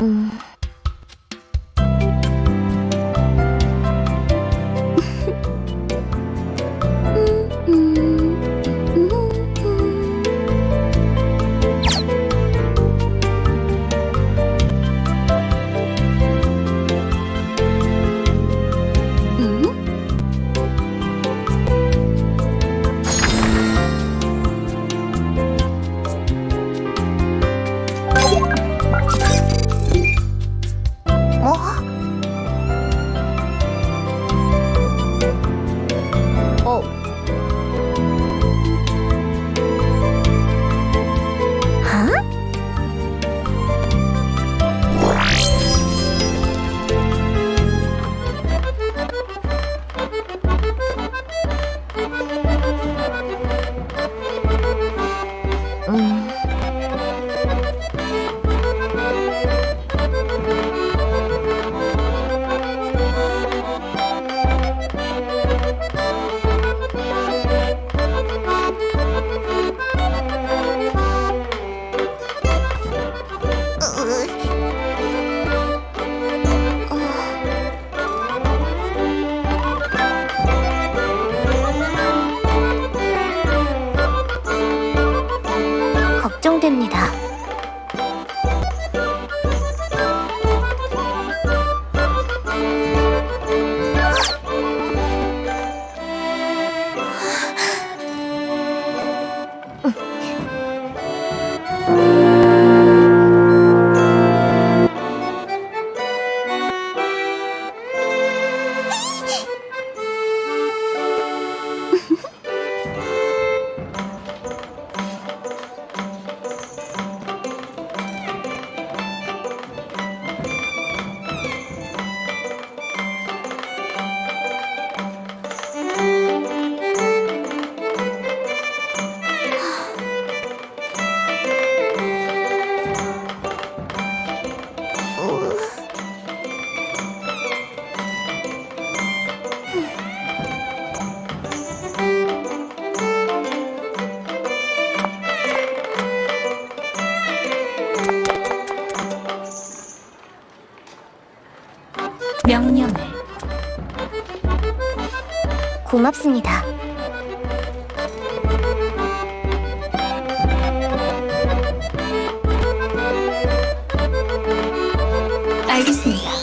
嗯。 됩니다. 명령을 고맙습니다. 알겠습니다.